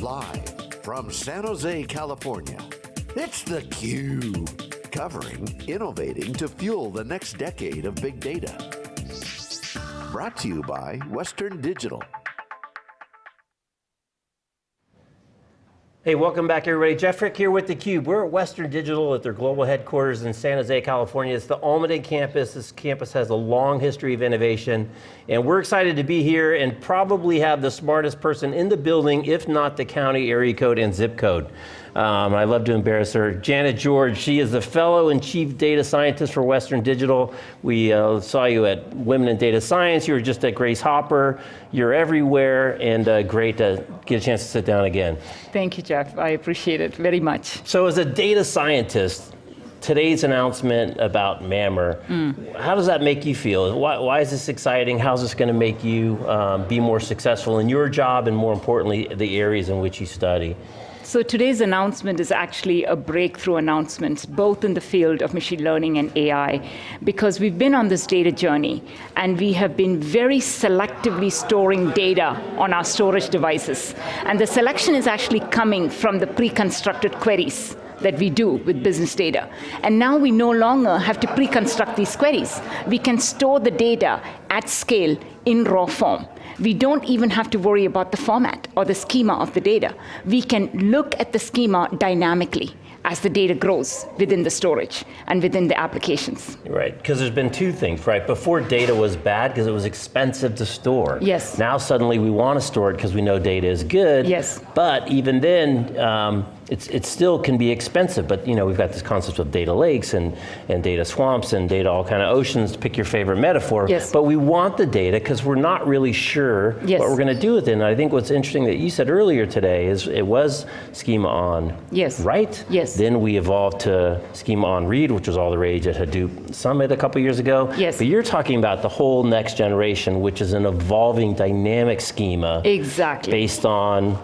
Live from San Jose, California, it's theCUBE. Covering innovating to fuel the next decade of big data. Brought to you by Western Digital. Hey, welcome back everybody. Jeff Frick here with theCUBE. We're at Western Digital at their global headquarters in San Jose, California. It's the Almaden campus. This campus has a long history of innovation, and we're excited to be here and probably have the smartest person in the building, if not the county area code and zip code. Um, I love to embarrass her. Janet George, she is the fellow and chief data scientist for Western Digital. We uh, saw you at Women in Data Science, you were just at Grace Hopper. You're everywhere and uh, great to get a chance to sit down again. Thank you, Jeff. I appreciate it very much. So as a data scientist, today's announcement about MAMR, mm. how does that make you feel? Why, why is this exciting? How's this going to make you um, be more successful in your job and more importantly, the areas in which you study? So today's announcement is actually a breakthrough announcement, both in the field of machine learning and AI, because we've been on this data journey, and we have been very selectively storing data on our storage devices. And the selection is actually coming from the pre-constructed queries that we do with business data. And now we no longer have to pre-construct these queries. We can store the data at scale in raw form. We don't even have to worry about the format or the schema of the data. We can look at the schema dynamically as the data grows within the storage and within the applications. Right, because there's been two things, right? Before data was bad because it was expensive to store. Yes. Now suddenly we want to store it because we know data is good. Yes. But even then, um, it's, it still can be expensive, but you know, we've got this concept of data lakes and, and data swamps and data all kind of oceans, to pick your favorite metaphor. Yes. But we want the data because we're not really sure yes. what we're going to do with it. And I think what's interesting that you said earlier today is it was schema on, yes. right? Yes. Then we evolved to schema on read, which was all the rage at Hadoop Summit a couple years ago. Yes. But you're talking about the whole next generation, which is an evolving dynamic schema. Exactly. Based on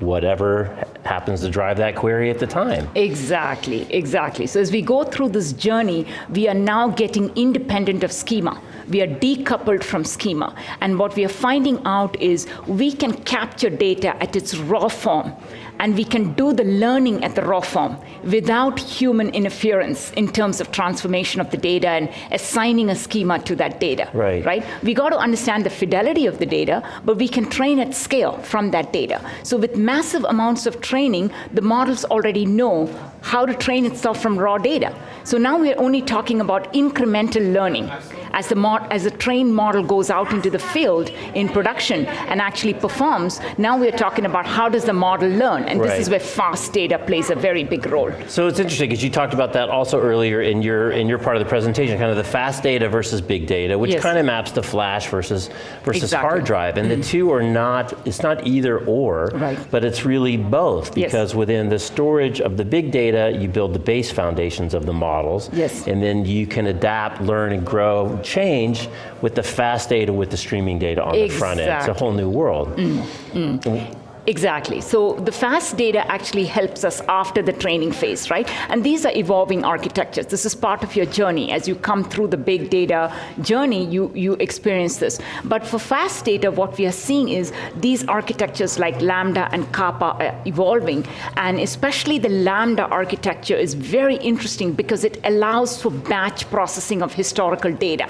whatever happens to drive that query at the time. Exactly, exactly. So as we go through this journey, we are now getting independent of schema. We are decoupled from schema. And what we are finding out is we can capture data at its raw form and we can do the learning at the raw form without human interference in terms of transformation of the data and assigning a schema to that data. Right. Right? We got to understand the fidelity of the data, but we can train at scale from that data. So with massive amounts of training, the models already know how to train itself from raw data. So now we're only talking about incremental learning as the, mod, as the trained model goes out into the field in production and actually performs, now we're talking about how does the model learn, and right. this is where fast data plays a very big role. So it's interesting, because you talked about that also earlier in your, in your part of the presentation, kind of the fast data versus big data, which yes. kind of maps to flash versus, versus exactly. hard drive, and mm -hmm. the two are not, it's not either or, right. but it's really both, because yes. within the storage of the big data, you build the base foundations of the models, yes. and then you can adapt, learn, and grow, change with the fast data, with the streaming data on exactly. the front end. It's a whole new world. Mm, mm. Exactly. So the fast data actually helps us after the training phase, right? And these are evolving architectures. This is part of your journey. As you come through the big data journey, you, you experience this. But for fast data, what we are seeing is these architectures like Lambda and Kappa are evolving. And especially the Lambda architecture is very interesting because it allows for batch processing of historical data.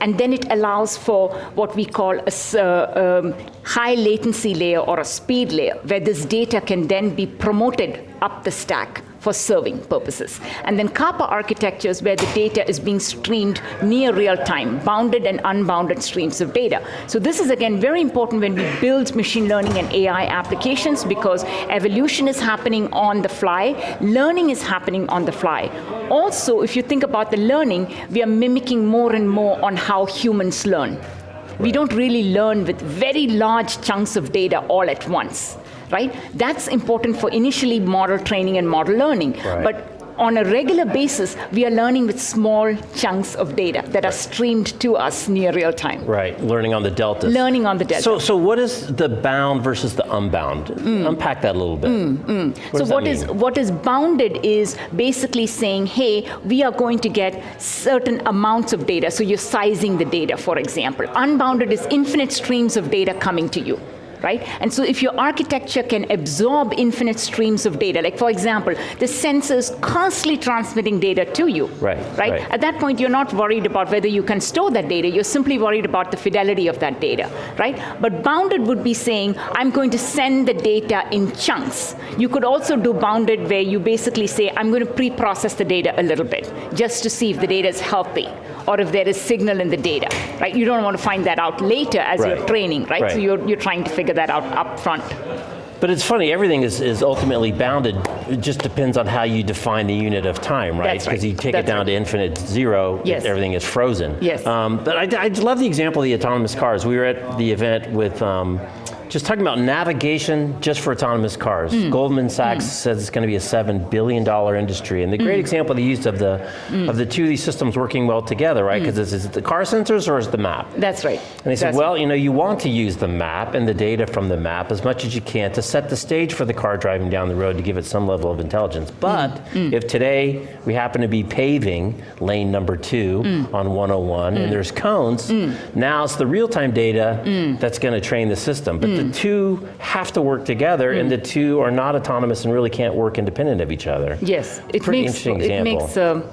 And then it allows for what we call a uh, um, high latency layer or a speed layer, where this data can then be promoted up the stack for serving purposes. And then Kappa architectures where the data is being streamed near real time, bounded and unbounded streams of data. So this is again very important when we build machine learning and AI applications because evolution is happening on the fly, learning is happening on the fly. Also, if you think about the learning, we are mimicking more and more on how humans learn. We don't really learn with very large chunks of data all at once right? That's important for initially model training and model learning. Right. But on a regular basis, we are learning with small chunks of data that are streamed to us near real time. Right, learning on the deltas. Learning on the delta. So, so what is the bound versus the unbound? Mm. Unpack that a little bit. Mm, mm. What so what is, what is bounded is basically saying, hey, we are going to get certain amounts of data, so you're sizing the data, for example. Unbounded is infinite streams of data coming to you right? And so if your architecture can absorb infinite streams of data, like for example, the sensors constantly transmitting data to you, Right, right? right. At that point, you're not worried about whether you can store that data, you're simply worried about the fidelity of that data, right? But bounded would be saying, I'm going to send the data in chunks. You could also do bounded where you basically say, I'm going to pre-process the data a little bit, just to see if the data is healthy, or if there is signal in the data, right? You don't want to find that out later as Right. you're training, right? Right. So you're, you're trying to figure that out up front. But it's funny, everything is, is ultimately bounded. It just depends on how you define the unit of time, right? That's right. Because you take That's it down right. to infinite zero, Yes. everything is frozen. Yes. Um, but I, I love the example of the autonomous cars. We were at the event with um, just talking about navigation just for autonomous cars. Hmm. Goldman Sachs hmm. says it's going to be a seven billion dollar industry, and the Hmm. great example they used of the hmm. of the two of these systems working well together, right? Hmm. Because is, is it the car sensors or is it the map? That's right. And they said, That's well, you know, you want to use the map and the data from the map as much as you can to set the stage for the car driving down the road to give it some level of intelligence. But if today we happen to be paving lane number two on 101 and there's cones, now it's the real-time data that's going to train the system. But the two have to work together and the two are not autonomous and really can't work independent of each other. Yes, it Pretty makes interesting it example. makes um,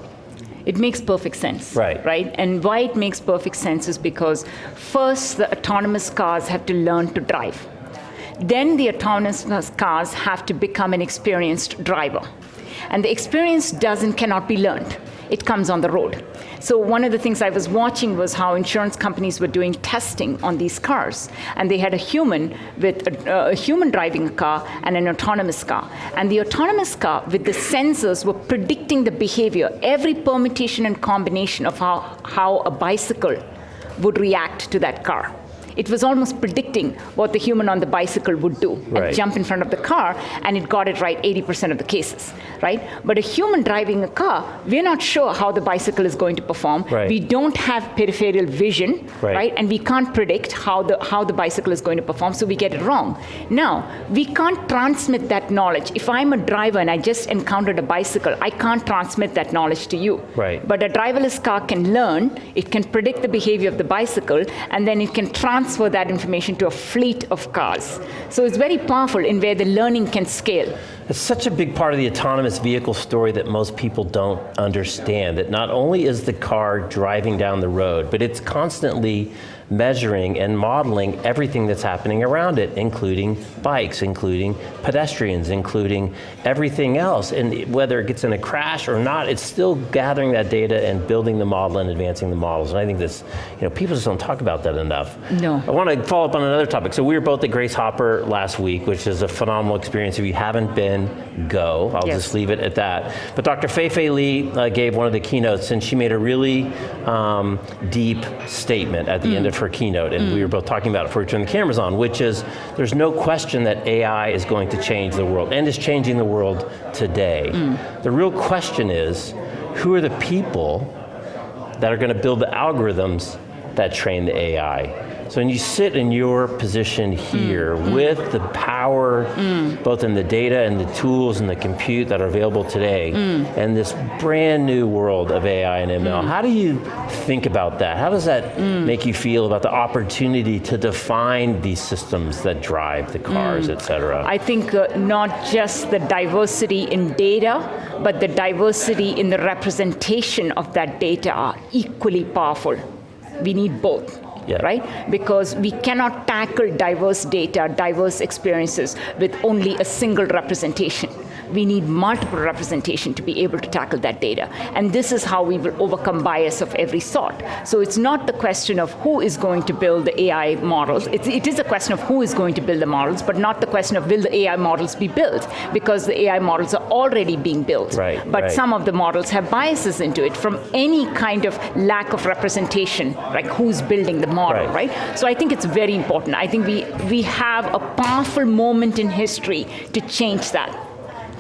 it makes perfect sense. Right. Right. And why it makes perfect sense is because first the autonomous cars have to learn to drive. Then the autonomous cars have to become an experienced driver. And the experience doesn't cannot be learned. It comes on the road. So one of the things I was watching was how insurance companies were doing testing on these cars, and they had a human with a, uh, a human driving a car and an autonomous car. And the autonomous car with the sensors were predicting the behavior, every permutation and combination of how, how a bicycle would react to that car. It was almost predicting what the human on the bicycle would do Right. and jump in front of the car, and it got it right 80% of the cases, right? But a human driving a car, we're not sure how the bicycle is going to perform. Right. We don't have peripheral vision, Right. right? And we can't predict how the, how the bicycle is going to perform, so we get it wrong. Now, we can't transmit that knowledge. If I'm a driver and I just encountered a bicycle, I can't transmit that knowledge to you. Right. But a driverless car can learn, it can predict the behavior of the bicycle, and then it can transfer that information to a fleet of cars. So it's very powerful in where the learning can scale. It's such a big part of the autonomous vehicle story that most people don't understand. That not only is the car driving down the road, but it's constantly measuring and modeling everything that's happening around it, including bikes, including pedestrians, including everything else. And whether it gets in a crash or not, it's still gathering that data and building the model and advancing the models. And I think this, you know, people just don't talk about that enough. No. I want to follow up on another topic. So we were both at Grace Hopper last week, which is a phenomenal experience. If you haven't been, go. I'll Yes. just leave it at that. But Dr. Fei Fei Li uh, gave one of the keynotes, and she made a really um, deep statement at the end of her keynote, and we were mm. both talking about it before we turned the cameras on, which is there's no question that AI is going to change the world, and is changing the world today. Mm. The real question is, who are the people that are going to build the algorithms that train the AI. So when you sit in your position here mm. with the power, mm. both in the data and the tools and the compute that are available today, mm. and this brand new world of AI and ML, how do you think about that? How does that make you feel about the opportunity to define these systems that drive the cars, et cetera? I think uh, not just the diversity in data, but the diversity in the representation of that data are equally powerful. We need both. Yeah. Right? Because we cannot tackle diverse data, diverse experiences with only a single representation. We need multiple representation to be able to tackle that data. And this is how we will overcome bias of every sort. So it's not the question of who is going to build the AI models. It's, it is a question of who is going to build the models, but not the question of will the AI models be built, because the AI models are already being built. Right, But right. some of the models have biases into it from any kind of lack of representation, like who's building the model, Right. right? So I think it's very important. I think we, we have a powerful moment in history to change that,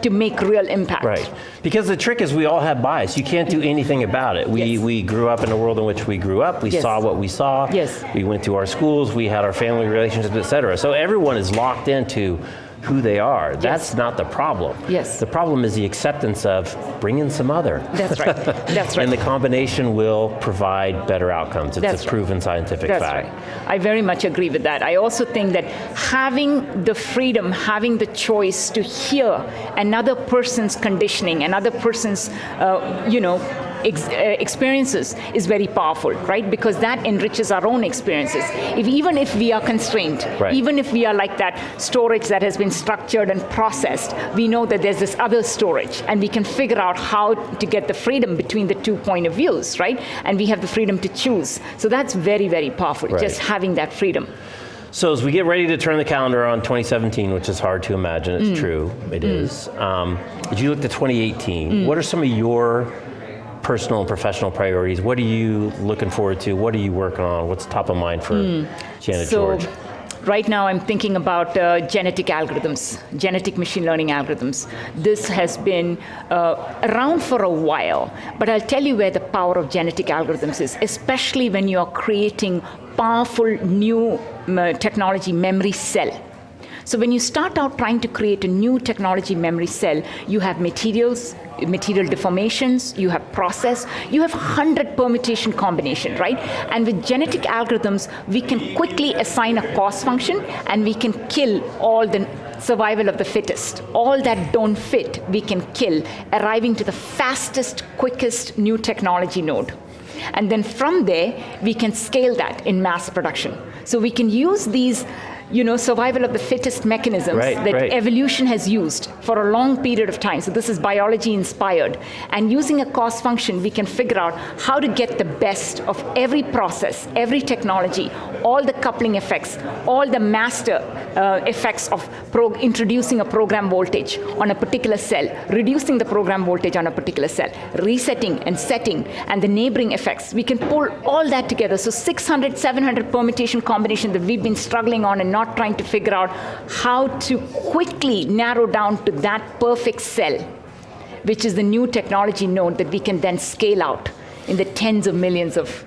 to make real impact. Right. Because the trick is we all have bias. You can't do anything about it. We, Yes. we grew up in a world in which we grew up. We Yes. saw what we saw. Yes. We went to our schools. We had our family relationships, et cetera. So everyone is locked into who they are. That's not the problem. Yes. The problem is the acceptance of bring in some other. That's right. That's right. and the combination will provide better outcomes. It's That's a right. proven scientific That's fact. right. I very much agree with that. I also think that having the freedom, having the choice to hear another person's conditioning, another person's, uh, you know, ex- uh, experiences is very powerful, right? Because that enriches our own experiences. If even if we are constrained, Right. even if we are like that storage that has been structured and processed, we know that there's this other storage, and we can figure out how to get the freedom between the two point of views, right? And we have the freedom to choose. So that's very, very powerful. Right. Just having that freedom. So as we get ready to turn the calendar on 2017, which is hard to imagine, Mm. it's true, it is. Um, as you look to 2018, Mm. what are some of your personal and professional priorities? What are you looking forward to? What are you working on? What's top of mind for Janet Mm. So George? right now I'm thinking about uh, genetic algorithms, genetic machine learning algorithms. This has been uh, around for a while, but I'll tell you where the power of genetic algorithms is, especially when you are creating powerful new technology memory cell. So when you start out trying to create a new technology memory cell, you have materials, material deformations, you have process, you have 100 permutation combination, right? And with genetic algorithms, we can quickly assign a cost function and we can kill all the survival of the fittest. All that don't fit, we can kill, arriving to the fastest, quickest new technology node. And then from there, we can scale that in mass production. So we can use these you know, survival of the fittest mechanisms Right, that right. evolution has used for a long period of time. So this is biology inspired. And using a cost function, we can figure out how to get the best of every process, every technology, all the coupling effects, all the master uh, effects of introducing a program voltage on a particular cell, reducing the program voltage on a particular cell, resetting and setting, and the neighboring effects. We can pull all that together. So 600, 700 permutation combination that we've been struggling on and not trying to figure out how to quickly narrow down to that perfect cell, which is the new technology node that we can then scale out in the tens of millions of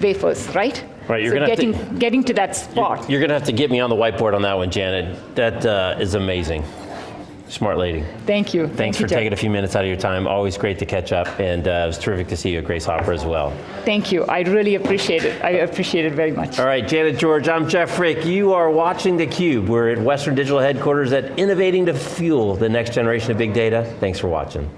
wafers, right? Right, you're so gonna have to- getting, getting to that spot. You're going to have to get me on the whiteboard on that one, Janet. That uh, is amazing. Smart lady. Thank you. Thanks Thank for you, Jeff. taking a few minutes out of your time. Always great to catch up, and uh, it was terrific to see you at Grace Hopper as well. Thank you. I really appreciate it. I appreciate it very much. All right, Janet George, I'm Jeff Frick. You are watching theCUBE. We're at Western Digital headquarters at Innovating to Fuel the next generation of big data. Thanks for watching.